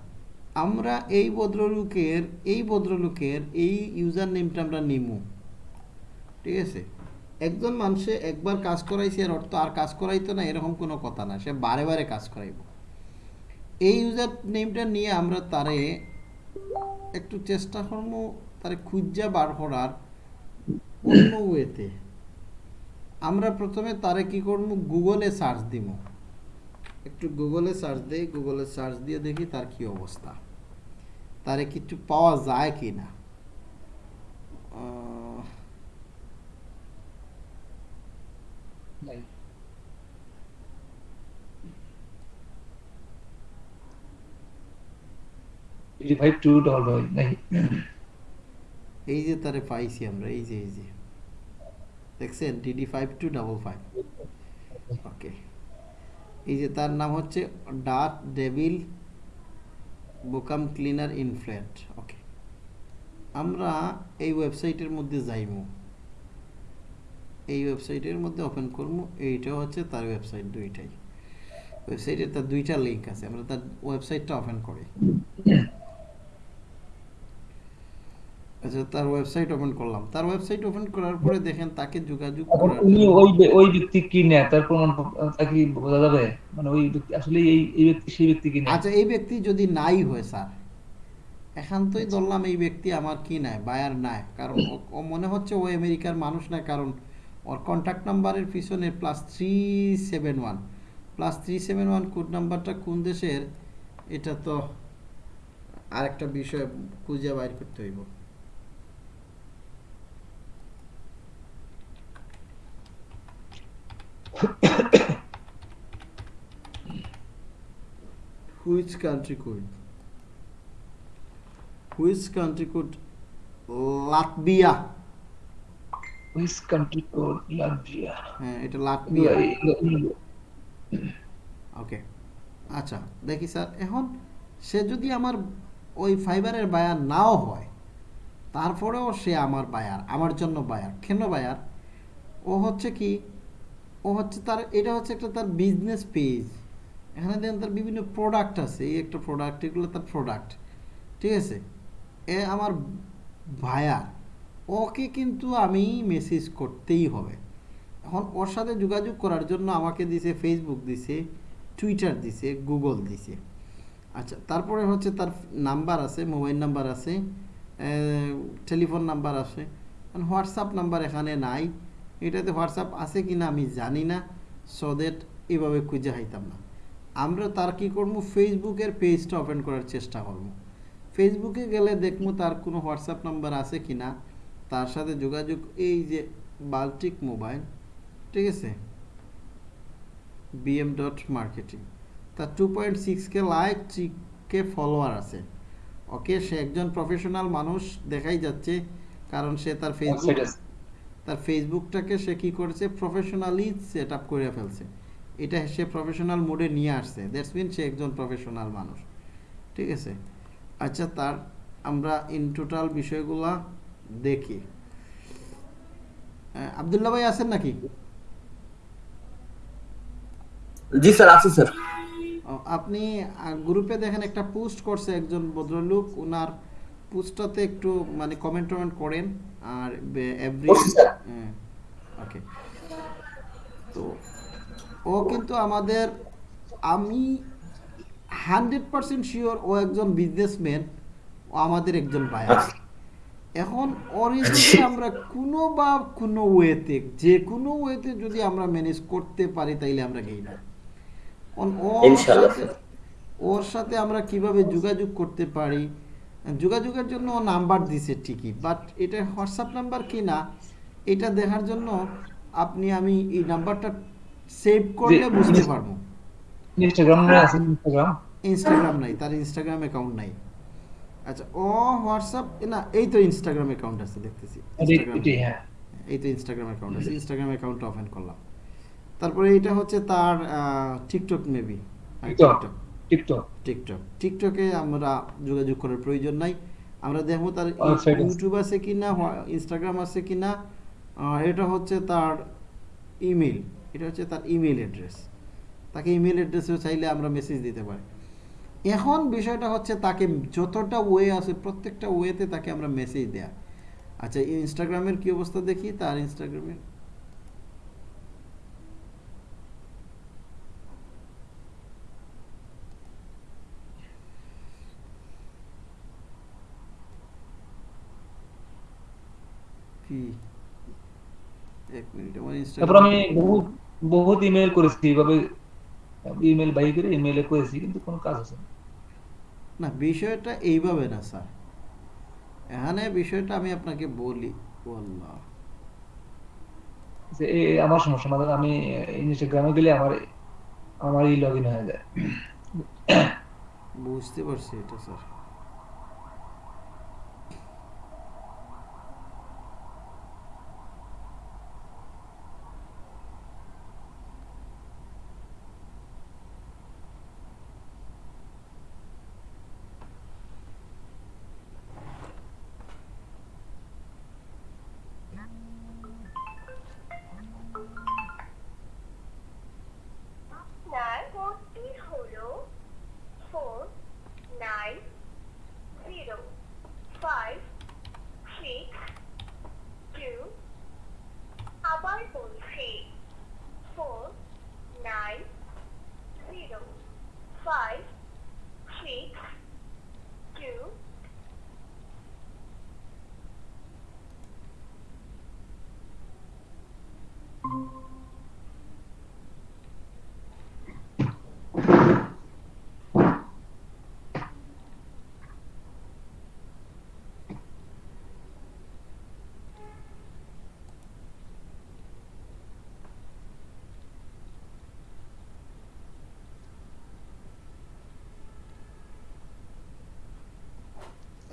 Speaker 2: আমরা এই ভদ্রলোকের এই ভদ্রলোকের এই ইউজার নেমটা আমরা নিমু। ঠিক আছে? একজন মানুষে একবার কাজ করাইছে, এর অর্থ আর কাজ করাইতো না, এরকম কোনো কথা না, সে বারে বারে কাজ করাইব। এই ইউজার নেমটা নিয়ে আমরা তারে একটু চেষ্টা করব তারে খুঁজা বার করার অন্য ওয়েতে আমরা প্রথমে তারে কি করব? গুগলে সার্চ দিব। একটু গুগলে সার্চ দিই, গুগলে সার্চ দিয়ে দেখি তার কি অবস্থা। তারে কিছু পাওয়া যায় কি না?
Speaker 1: ফাইভ টু ফাইভ নাই।
Speaker 2: এই যে তারে পাইছি আমরা, এই যে এই যে। দেখছেন? DD five two double five okay. এই যে তার নাম হচ্ছে ডাট ডেভিল বোকাম ক্লিনার ইনফ্লেট ওকে। আমরা এই ওয়েবসাইটের মধ্যে যাইমু। এই ওয়েবসাইটের মধ্যে ওপেন করব এইটা হচ্ছে তার ওয়েবসাইট দুইটাই। ওয়েবসাইটে তার দুইটা লিঙ্ক আছে। আমরা তার ওয়েবসাইটটা ওপেন করি। আচ্ছা তার ওয়েবসাইট ওপেন করলাম। তার ওয়েবসাইট ওপেন করার পরে দেখেন তাকে যোগাযোগ
Speaker 1: এখন
Speaker 2: করার
Speaker 1: উনি ওই ওই ব্যক্তি কি নেয়? তার প্রমাণ তা কি বোঝা যাবে? মানে ওই ব্যক্তি আসলে এই এই ব্যক্তি সেই ব্যক্তি কি নেয়?
Speaker 2: আচ্ছা এই ব্যক্তি যদি নাই হয় স্যার এখানতই ধরলাম এই ব্যক্তি আমার কি নাই বায়ার নাই। কারণ ও- ও মনে হচ্ছে ও আমেরিকার মানুষ না কারণ ওর কন্ট্যাক্ট নাম্বারের পিছনে plus three seven one plus three seven one code নাম্বারটা কোন দেশের? এটা তো আরেকটা বিষয় খুঁজে বাইর করতে হইব। Which country code? Which country code? Latvia
Speaker 1: which country code Latvia
Speaker 2: হ্যাঁ এটা
Speaker 1: লাটভিয়া
Speaker 2: ওকে আচ্ছা দেখি স্যার এখন সে যদি আমার ওই ফাইবারের বায়ার নাও হয় তারপরেও সে আমার বায়ার আমার জন্য বায়ার কেন বায়ার? ও হচ্ছে কি ও হচ্ছে তার, এটা হচ্ছে একটা তার বিজনেস পেজ এখানে দেখেন তার বিভিন্ন প্রোডাক্ট আছে, এই একটা প্রোডাক্ট এগুলো তার প্রোডাক্ট ঠিক আছে? এ আমার ভায়ার ওকে কিন্তু আমি মেসেজ করতেই হবে। এখন ওর সাথে যোগাযোগ করার জন্য আমাকে দিছে ফেসবুক দিছে টুইটার দিছে গুগল দিছে। আচ্ছা তারপরে হচ্ছে তার নাম্বার আছে মোবাইল নাম্বার আছে টেলিফোন নাম্বার আছে। হোয়াটসঅ্যাপ নাম্বার এখানে নাই। এটাতে হোয়াটসঅ্যাপ আছে কি না আমি জানি না সো দ্যাট এভাবে খুঁজে হাইতাম না। আমরা তার কি করব ফেসবুকের পেজটা ওপেন করার চেষ্টা করব ফেসবুকে গেলে দেখব তার কোনো হোয়াটসঅ্যাপ নাম্বার আছে কি না তার সাথে যোগাযোগ এই যে বাল্টিক মোবাইল ঠিক আছে? বিএম ডট মার্কেটিং তার two point six K like three K follower আছে। ওকে সে একজন প্রফেশনাল মানুষ দেখাই যাচ্ছে কারণ সে তার ফেসবুক
Speaker 1: আছে।
Speaker 2: তার ফেসবুকটাকে সে কি করেছে? প্রফেশনালি সেট আপ করে ফেলছে। এটা সে প্রফেশনাল মোডে নিয়ে আসছে। দ্যাটস মিন সে একজন প্রফেশনাল মানুষ। ঠিক আছে? আচ্ছা তার আমরা ইন টোটাল বিষয়গুলা দেখি। আবদুল্লাহ ভাই আছেন নাকি?
Speaker 3: জি স্যার আছি স্যার।
Speaker 2: আপনি গ্রুপে দেখেন একটা পোস্ট করছে একজন ভদ্রলোক। ওনার পোস্টটাতে একটু মানে কমেন্ট টমেন্ট করেন আর এভরি ওকে তো ও কিন্তু আমাদের আমি হান্ড্রেড পার্সেন্ট শিওর ও একজন বিজনেসম্যান ও আমাদের একজন বায়ার
Speaker 3: আচ্ছা।
Speaker 2: এখন ওর যদি আমরা কোনো বা কোনো ওয়েতে যে কোনো ওয়েতে যদি আমরা ম্যানেজ করতে পারি তাইলে আমরা গেই না ওর সাথে- ওর সাথে আমরা কীভাবে যোগাযোগ করতে পারি যোগাযোগের জন্য নাম্বার দিছে ঠিকই বাট এটা হোয়াটসঅ্যাপ নাম্বার কি না এটা দেখার জন্য আপনি আমি এই নাম্বারটা সেভ করলে বুঝতে পারব।
Speaker 1: ইনস্টাগ্রাম আছে ইনস্টাগ্রাম?
Speaker 2: ইনস্টাগ্রাম নাই তার ইনস্টাগ্রাম অ্যাকাউন্ট নাই। আচ্ছা ও হোয়াটসঅ্যাপ না এই তো ইনস্টাগ্রাম অ্যাকাউন্ট আছে দেখতেছি।
Speaker 1: হ্যাঁ।
Speaker 2: এই তো ইনস্টাগ্রাম অ্যাকাউন্ট আছে ইনস্টাগ্রাম অ্যাকাউন্ট ওপেন করলাম। তারপরে এটা হচ্ছে তার TikTok maybe
Speaker 1: TikTok TikTok.
Speaker 2: TikTok. টিকটকে আমরা যোগাযোগ করার প্রয়োজন নাই। আমরা দেখব তার
Speaker 1: আছে।
Speaker 2: ইউটিউব আছে কিনা ইনস্টাগ্রাম আছে কিনা আহ, এটা হচ্ছে তার ইমেল এটা হচ্ছে তার ইমেল অ্যাড্রেস তাকে ইমেল অ্যাড্রেসেও চাইলে আমরা মেসেজ দিতে পারি। এখন বিষয়টা হচ্ছে তাকে যতটা ওয়ে আছে প্রত্যেকটা ওয়েতে তাকে আমরা মেসেজ দেয়া। আচ্ছা ইনস্টাগ্রামের কি অবস্থা দেখি? তার ইনস্টাগ্রামে কি? এক মিনিট আমার
Speaker 1: তারপর
Speaker 2: ইনস্টাগ্রাম
Speaker 1: আমি বহুত বহুত ইমেল করেছি এইভাবে ইমেল বাই করে ইমেলে করেছি কিন্তু কোনো কাজ হচ্ছে না।
Speaker 2: না বিষয়টা এইভাবে না স্যার। এখানে বিষয়টা আমি আপনাকে বলি আল্লাহ
Speaker 1: যে আমার সমস্যা মানে আমি ইনস্টাগ্রামে গেলে আমার আমারই লগ ইন হয়ে যায়।
Speaker 2: বুঝতে পারছি এটা স্যার
Speaker 4: আপনার কোডটি হলো four nine zero five six two আবার বলছি four nine zero five six two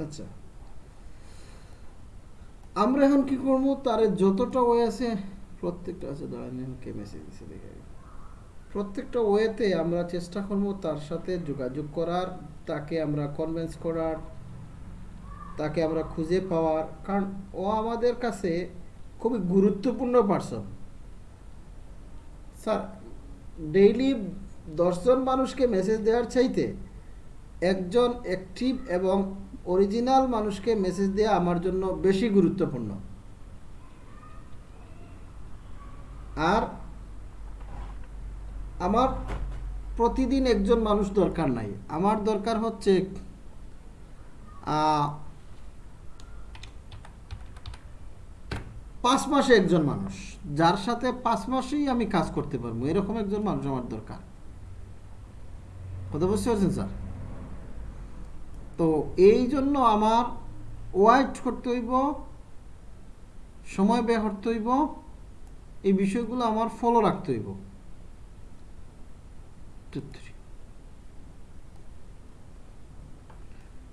Speaker 2: আচ্ছা। আমরা এখন কি করব? তার যতটা ওয়ে আছে, প্রত্যেকটা আছে দাঁড়ান কে মেসেজ দিছে, দেখে প্রত্যেকটা ওয়েতে আমরা চেষ্টা করব তার সাথে যোগাযোগ করার, তাকে আমরা কনভেন্স করার, তাকে আমরা খুঁজে পাওয়ার। কারণ ও আমাদের কাছে খুবই গুরুত্বপূর্ণ পার্সন স্যার ডেইলি দশজন মানুষকে মেসেজ দেওয়ার চাইতে একজন অ্যাক্টিভ এবং অরিজিনাল মানুষকে মেসেজ দেওয়া আমার জন্য বেশি গুরুত্বপূর্ণ। আর আমার প্রতিদিন একজন মানুষ দরকার নাই। আমার দরকার হচ্ছে পাঁচ মাসে একজন মানুষ। যার সাথে পাঁচ মাসেই আমি কাজ করতে পারব। এরকম একজন মানুষ আমার দরকার। কথা বুঝতে পারছেন, স্যার? তো এই জন্য আমার ওয়াইট করতে হইব সময় ব্যয় করতে হইব এই বিষয়গুলো আমার ফলো রাখতে হইব।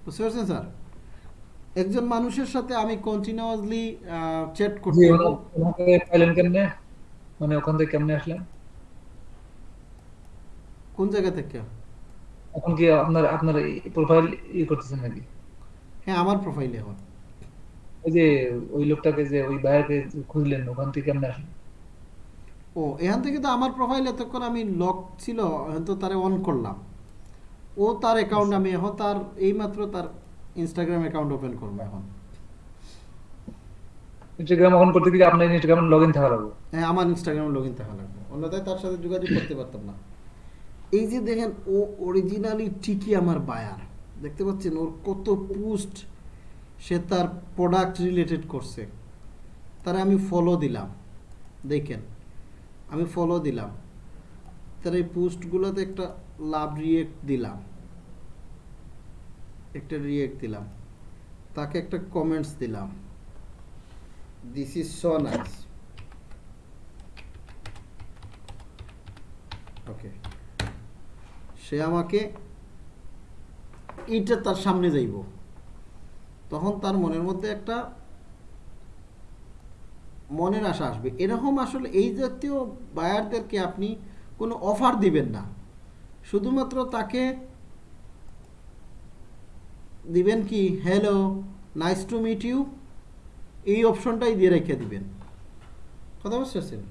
Speaker 2: বুঝতে পারছেন স্যার? একজন মানুষের সাথে আমি কন্টিনিউয়াসলি চ্যাট করতে
Speaker 1: পাইলেন কেমনে? মানে ওখান থেকে কেমনে আসলেন?
Speaker 2: কোন জায়গা থেকে?
Speaker 1: এখন কি আপনার আপনার প্রোফাইল ই করতেছেন নাকি?
Speaker 2: হ্যাঁ আমার প্রোফাইলে এখন।
Speaker 1: ওই যে ওই লোকটাকে যে ওই ভাইয়াকে খুঁজলেন ওখান থেকে কেমনে আসলেন?
Speaker 2: ও এখান থেকে তো আমার প্রোফাইল এতক্ষণ আমি লক ছিল এখন তো তারে অন করলাম। ও তার অ্যাকাউন্ট আমি এখন তার এইমাত্র তার ইনস্টাগ্রাম অ্যাকাউন্ট ওপেন করব এখন।
Speaker 1: ইনস্টাগ্রাম অন করতে গেলে আপনার ইনস্টাগ্রাম লগ ইন থাকা লাগবে?
Speaker 2: হ্যাঁ আমার ইনস্টাগ্রামে লগ ইন থাকা লাগবে। অন্যথায় তার সাথে যোগাযোগ করতে পারতাম না। এই যে দেখেন, ও অরিজিনালি ঠিকই আমার বায়ার দেখতে পাচ্ছেন, ওর কত পোস্ট সে তার প্রোডাক্ট রিলেটেড করছে। তারা আমি ফলো দিলাম। দেখেন, আমি ফলো দিলাম। তার এই পোস্টগুলোতে একটা লাভ রিয়েক্ট দিলাম। একটা রিয়েক্ট দিলাম। তাকে একটা কমেন্টস দিলাম। This is so nice okay সে আমাকে এইটা তার সামনে যাইব। তখন তার মনের মধ্যে একটা মনের আশা আসবে। এরকম আসলে এই জাতীয় বায়ারদেরকে আপনি কোনো অফার দিবেন না। শুধুমাত্র তাকে দিবেন কি hello nice to meet you এই অপশনটাই দিয়ে রেখে দিবেন। কথা বুঝতে পারছেন?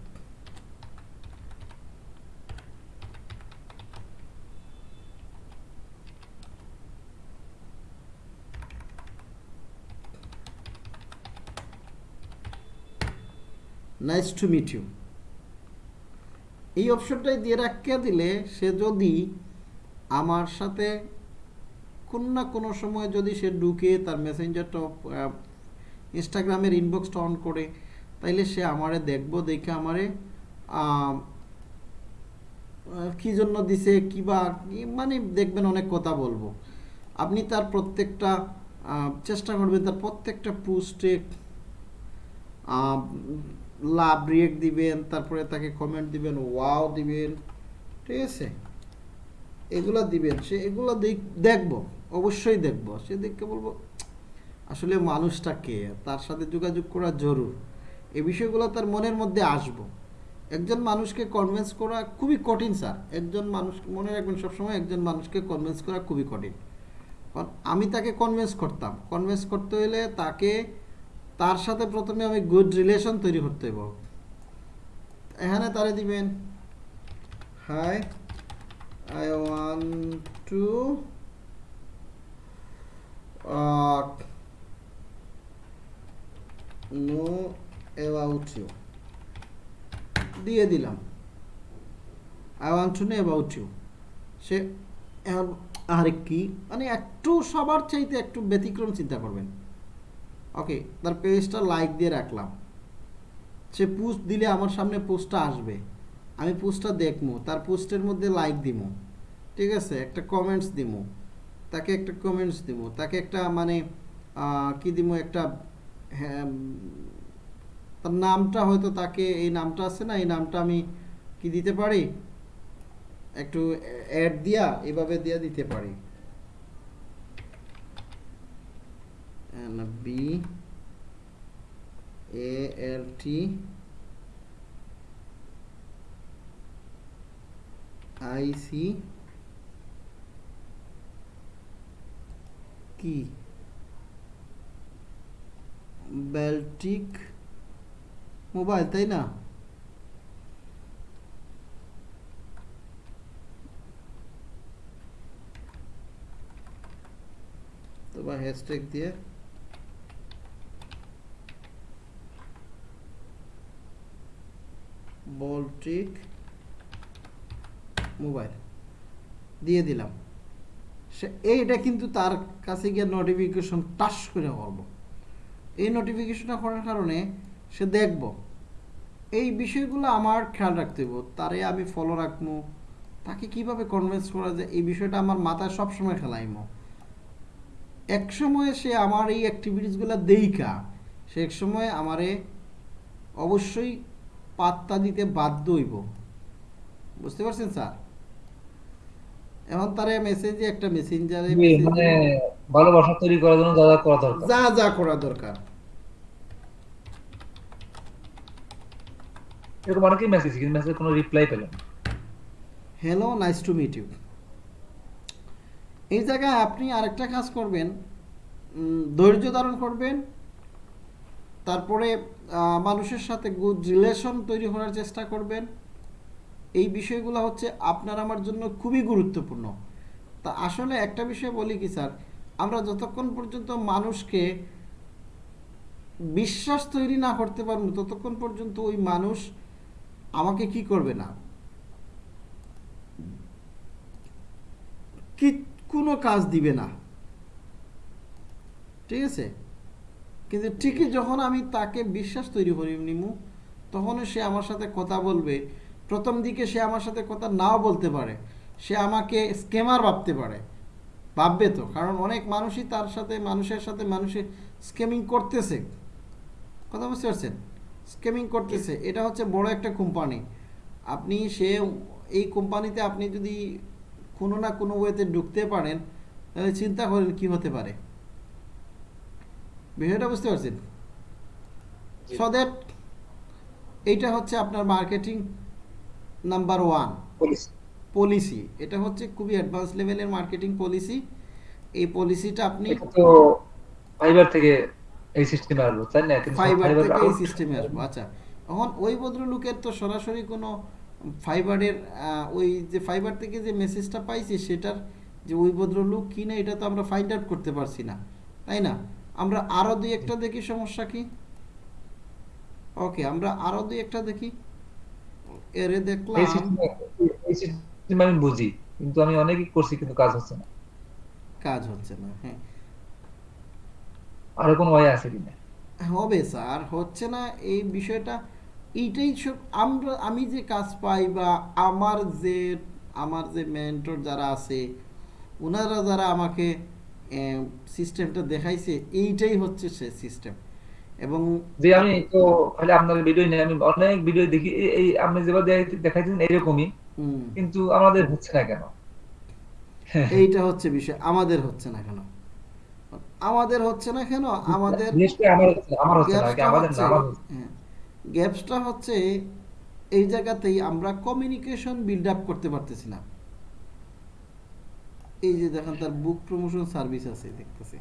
Speaker 2: নাইস টু মিট ইউ এই অপশনটাই দিয়ে রাখিয়া দিলে সে যদি আমার সাথে কোনো না কোনো সময় যদি সে ঢুকে তার মেসেঞ্জারটা ইনস্টাগ্রামের ইনবক্সটা অন করে তাইলে সে আমারে দেখব দেখে আমারে আম, কি জন্য দিছে কি বা মানে দেখবেন অনেক কথা বলব। আপনি তার প্রত্যেকটা চেষ্টা করবেন তার প্রত্যেকটা পোস্টে লাভ রিয়েক্ট দিবেন, তারপরে তাকে কমেন্ট দিবেন ওয়াও দিবেন, ঠিক আছে? এগুলা দিবেন, সে এগুলো দেখব, অবশ্যই দেখব। সে দেখে বলব, আসলে মানুষটা কে? তার সাথে যোগাযোগ করা জরুর। এই বিষয়গুলো তার মনের মধ্যে আসব। একজন মানুষকে কনভিন্স করা খুবই কঠিন, স্যার। একজন মানুষ, মনে রাখবেন সবসময় একজন মানুষকে কনভিন্স করা খুবই কঠিন। কারণ আমি তাকে কনভিন্স করতাম। কনভিন্স করতে হলে তাকে তার সাথে প্রথমে আমি গুড রিলেশন তৈরি করতে হইব। এখানে তারে দিবেন hi I want to know about you দিয়ে দিলাম। I want to know about you সে আর কি? মানে একটু সবার চাইতে একটু ব্যতিক্রম চিন্তা করবেন। ওকে তার পেজটা লাইক দিয়ে রাখলাম। সে পোস্ট দিলে আমার সামনে পোস্টটা আসবে। আমি পোস্টটা দেখব, তার পোস্টের মধ্যে লাইক দিব। ঠিক আছে? একটা কমেন্টস দিব। তাকে একটা কমেন্টস দিব। তাকে একটা মানে কি দিব? একটা হ্যাঁ তার নামটা হয়তো তাকে, এই নামটা আছে না, এই নামটা আমি কি দিতে পারি? একটু অ্যাড দিয়া, এভাবে দিয়া দিতে পারি। B A L T I C কি বেল্টিক মোবাইল তাই না তো বা হ্যাশট্যাগ দিয়ে বলটিক মোবাইল। দিয়ে দিলাম। সে এইটা কিন্তু তার কাছে গিয়ে নোটিফিকেশন টাচ করে করব এই নোটিফিকেশনটা করার কারণে সে দেখব। এই বিষয়গুলো আমার খেয়াল রাখতে হইব। তারে আমি ফলো রাখব। তাকে কীভাবে কনভিন্স করা যায়? এই বিষয়টা আমার মাথায় সবসময় খেলাইমো এক সময় সে আমার এই অ্যাক্টিভিটিসগুলো দেইকা সে এক সময় আমারে অবশ্যই পাত্তা দিতে বাধ্য হইব। বুঝতে পারছেন স্যার? এখন তারে মেসেজে একটা মেসেঞ্জারে
Speaker 1: মানে ভালোবাসা তৈরি করার জন্য যা যা করা দরকার।
Speaker 2: যা যা করা দরকার।
Speaker 1: এরকম অনেকেই মেসেজ কিন্তু মেসেজের কোনো রিপ্লাই পেলেন না।
Speaker 2: Hello nice to meet you এই জায়গায় আপনি আরেকটা কাজ করবেন ধৈর্য ধারণ করবেন তারপরে মানুষের সাথে গুড রিলেশন তৈরি করার চেষ্টা করবেন। এই বিষয়গুলো হচ্ছে আপনার আমার জন্য খুবই গুরুত্বপূর্ণ। তা আসলে একটা বিষয় বলি কি স্যার, আমরা যতক্ষণ পর্যন্ত মানুষকে বিশ্বাস তৈরি না করতে পারব, ততক্ষণ পর্যন্ত ওই মানুষ আমাকে কি করবে না? কি, কোনো কাজ দিবে না। ঠিক আছে? কিন্তু ঠিকই যখন আমি তাকে বিশ্বাস তৈরি করি নিমু তখন সে আমার সাথে কথা বলবে। প্রথম দিকে সে আমার সাথে কথা নাও বলতে পারে। সে আমাকে স্কেমার ভাবতে পারে। ভাববে তো কারণ অনেক মানুষই তার সাথে মানুষের সাথে মানুষে স্কেমিং করতেছে। কথা বুঝতে পারছেন? স্কেমিং করতেছে। এটা হচ্ছে বড় একটা কোম্পানি। আপনি সে এই কোম্পানিতে আপনি যদি কোনো না কোনো ওয়েতে ঢুকতে পারেন তাহলে চিন্তা করেন কি হতে পারে। বিষয়টা বুঝতে পারছেন। সো দ্যাট এইটা হচ্ছে আপনার মার্কেটিং নাম্বার ওয়ান পলিসি এটা হচ্ছে খুবই অ্যাডভান্স লেভেলের মার্কেটিং পলিসি এই পলিসিটা আপনি
Speaker 1: তো ফাইবার থেকে এই সিস্টেমে আসব তাই না?
Speaker 2: ফাইবার থেকে এই সিস্টেমে আসব আচ্ছা। এখন ওই ভদ্রলোকের তো সরাসরি কোনো ফাইবারের ওই যে ফাইবার থেকে যে মেসেজটা পাইছি সেটার যে ওই ভদ্রলোক কি না এটা তো আমরা ফাইন্ড আউট করতে পারছি না তাই না? আমরা আরও দুই একটা দেখি সমস্যা কি? ওকে আমরা আরও দুই একটা দেখি। এরে দেখলাম।
Speaker 1: আমি বুঝি কিন্তু আমি অনেকই করছি কিন্তু কাজ হচ্ছে না।
Speaker 2: কাজ হচ্ছে না হ্যাঁ।
Speaker 1: আরও কোনো ওয়ে আছে কিনা?
Speaker 2: হবে স্যার হচ্ছে না এই বিষয়টা এইটাই সব আমরা আমি যে কাজ পাই বা আমার যে আমার যে মেন্টর যারা আছে ওনারা যারা আমাকে সিস্টেমটা দেখাইছে এইটাই হচ্ছে সে সিস্টেম এবং
Speaker 1: যে আমি তো খালি আপনার ভিডিও নিয়ে আমি অনেক ভিডিও দেখি এই- আপনি যেভাবে দেখাইছেন এরকমই কিন্তু আমাদের হচ্ছে না কেন?
Speaker 2: এইটা হচ্ছে বিষয় আমাদের হচ্ছে না কেন? আমাদের হচ্ছে না কেন? আমাদের গ্যাপসটা হচ্ছে এই জায়গাতেই আমরা কমিউনিকেশন বিল্ড আপ করতে পারতেছি না। এই যে দেখেন তার বুক প্রমোশন সার্ভিস আছে, দেখতেছি।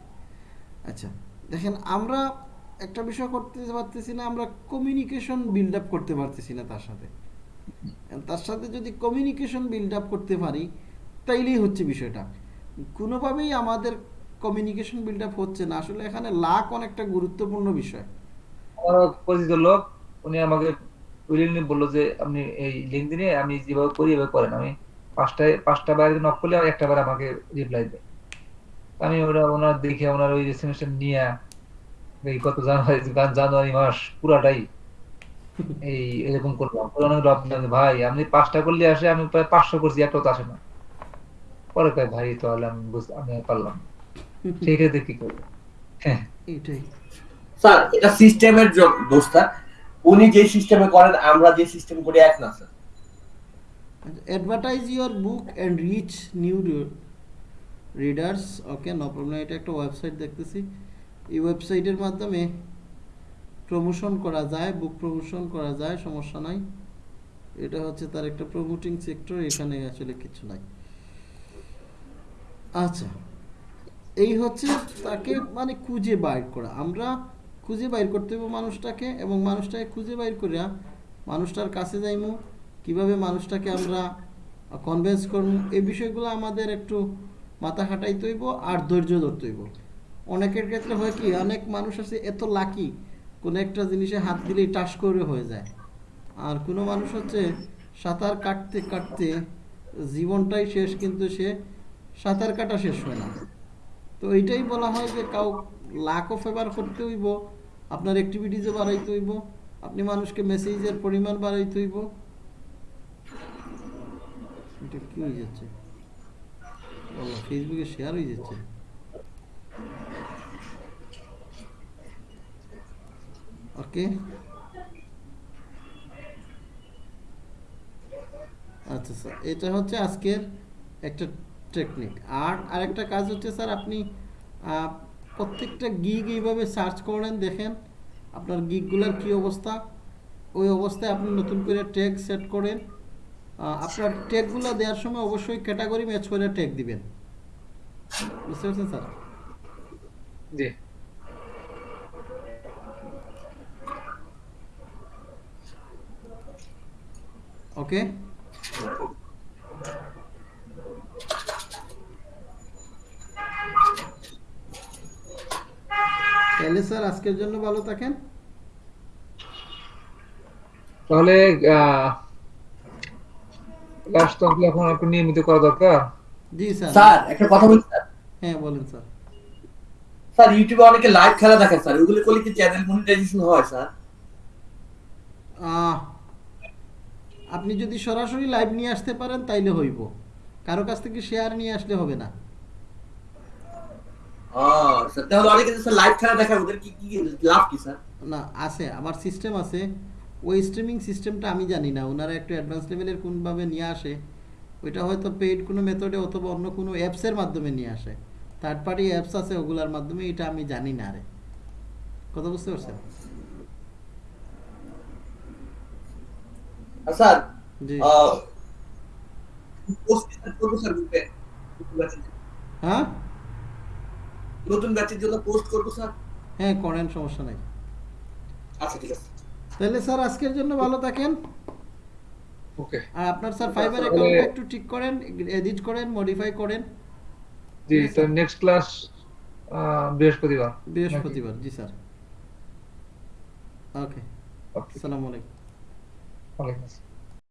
Speaker 2: আচ্ছা দেখেন আমরা একটা বিষয় করতে পারতেছি না, আমরা কমিউনিকেশন বিল্ড আপ করতে পারতেছি না তার সাথে। তার সাথে যদি কমিউনিকেশন বিল্ড আপ করতে পারি, তাইলেই হচ্ছে বিষয়টা। কোনোভাবেই আমাদের কমিউনিকেশন বিল্ড আপ হচ্ছে না। আসলে এখানে লাক অনেকটা গুরুত্বপূর্ণ বিষয়।
Speaker 1: পরিচিত লোক, উনি আমাকে বলল যে, আপনি এই লিঙ্কডিনে আমি যেভাবে করি, এভাবে করেন। আমি পাঁচটায় পাঁচটা বাইরে নক করলে আর একটা বার আমাকে রিপ্লাই দেয়। আমি ওরা ওনার দেখে ওনার ওই এসএমএসটা নিয়ে এই গত জানুয়ারি জানুয়ারি মাস পুরাটাই এই এরকম করলাম। অনেক ভাই আপনি পাঁচটা করলে আসে আমি প্রায় পাঁচশো করছি একটাও তো আসে না। পরে কয় ভাই তাহলে আমি বুঝ- আমি পারলাম। সেই ক্ষেত্রে কি করব? হ্যাঁ।
Speaker 3: স্যার এটা সিস্টেমের দোষ স্যার উনি যে সিস্টেমে করেন আমরা যে সিস্টেম করি এক না sir.
Speaker 2: Advertise your book and reach new readers okay no problem এটা একটা ওয়েবসাইট দেখতেছি। এই ওয়েবসাইটের মাধ্যমে প্রমোশন করা যায় বুক প্রমোশন করা যায়, সমস্যা নাই। এটা হচ্ছে তার একটা প্রমোটিং সেক্টর এখানে আসলে কিছু নাই। আচ্ছা এই হচ্ছে তাকে মানে খুঁজে বাইর করা। আমরা খুঁজে বাইর করতে হবে মানুষটাকে এবং মানুষটাকে খুঁজে বাইর করিয়া মানুষটার কাছে যাইমু। কীভাবে মানুষটাকে আমরা কনভেন্স করব, এই বিষয়গুলো আমাদের একটু মাথা খাটাইতে হইব আর ধৈর্য ধরতে হইব। অনেকের ক্ষেত্রে হয় কি, অনেক মানুষ আছে এত লাকি কোনো একটা জিনিসে হাত দিলেই টাস করে হয়ে যায়। আর কোনো মানুষ হচ্ছে সাঁতার কাটতে কাটতে জীবনটাই শেষ, কিন্তু সে সাঁতার কাটা শেষ হয় না। তো এইটাই বলা হয় যে কাউ লাখও ফেভার করতে হইব, আপনার অ্যাক্টিভিটিসও বাড়াইতে হইব, আপনি মানুষকে মেসেজের পরিমাণ বাড়াইতে হইব। এটা কি হয়ে যাচ্ছে? ফেসবুকে শেয়ার হয়ে যাচ্ছে। ওকে আচ্ছা স্যার, এটা হচ্ছে আজকের একটা টেকনিক আর আরেকটা কাজ হচ্ছে, স্যার, আপনি প্রত্যেকটা গিগ এইভাবে সার্চ করেন, দেখেন আপনার গিগগুলোর কি অবস্থা। ওই অবস্থায় আপনি নতুন করে ট্যাগ সেট করেন। আপনার ট্যাগগুলো দেওয়ার সময় অবশ্যই ক্যাটাগরি ম্যাচ করে ট্যাগ দিবেন। বুঝতে পারছেন স্যার?
Speaker 1: জি।
Speaker 2: ওকে তাহলে স্যার আজকের জন্য ভালো থাকেন।
Speaker 1: তাহলে কি এখন একটু নিয়মিত করা দরকার?
Speaker 2: জি স্যার।
Speaker 3: স্যার একটা কথা বলি স্যার।
Speaker 2: হ্যাঁ বলেন স্যার।
Speaker 3: স্যার ইউটিউবে অনেকে লাইভ খেলা দেখেন স্যার। ওগুলো করলে কি চ্যানেল মনিটাইজেশন হয় স্যার?
Speaker 2: আপনি যদি সরাসরি লাইভ নিয়ে আসতে পারেন তাইলে হইব। কারও কাছ থেকে শেয়ার নিয়ে আসলে হবে না।
Speaker 3: ও স্যার তাহলে অনেকে স্যার লাইভ খেলা দেখায় ওদের কি কি লাভ কি স্যার?
Speaker 2: না আছে আমার সিস্টেম আছে। ওই স্ট্রিমিং সিস্টেমটা আমি জানি না। ওনারা একটু অ্যাডভান্স লেভেলের কোনভাবে নিয়ে আসে ওইটা হয়তো পেইড কোনো মেথডে অথবা অন্য কোনো অ্যাপসের মাধ্যমে নিয়ে আসে। থার্ড পার্টি অ্যাপস আছে ওগুলার মাধ্যমে এটা আমি জানি না রে। কথা বুঝতে পারছেন?
Speaker 3: স্যার
Speaker 2: জি।
Speaker 3: গ্রুপে
Speaker 2: হ্যাঁ?
Speaker 3: নতুন ব্যাচের জন্য পোস্ট করব স্যার?
Speaker 2: হ্যাঁ করেন সমস্যা নাই।
Speaker 3: আচ্ছা ঠিক আছে।
Speaker 2: তাহলে স্যার আজকের জন্য ভালো থাকেন।
Speaker 1: ওকে।
Speaker 2: আর আপনার স্যার ফাইবার
Speaker 1: অ্যাকাউন্ট
Speaker 2: অ্যাকাউন্টটা একটু ঠিক করেন এডিট করেন মডিফাই করেন।
Speaker 1: জি স্যার। নেক্সট ক্লাস বৃহস্পতিবার।
Speaker 2: বৃহস্পতিবার জি স্যার। ওকে।
Speaker 1: ওকে
Speaker 2: আসসালামু আলাইকুম।
Speaker 1: ওয়ালাইকুম আসসালাম।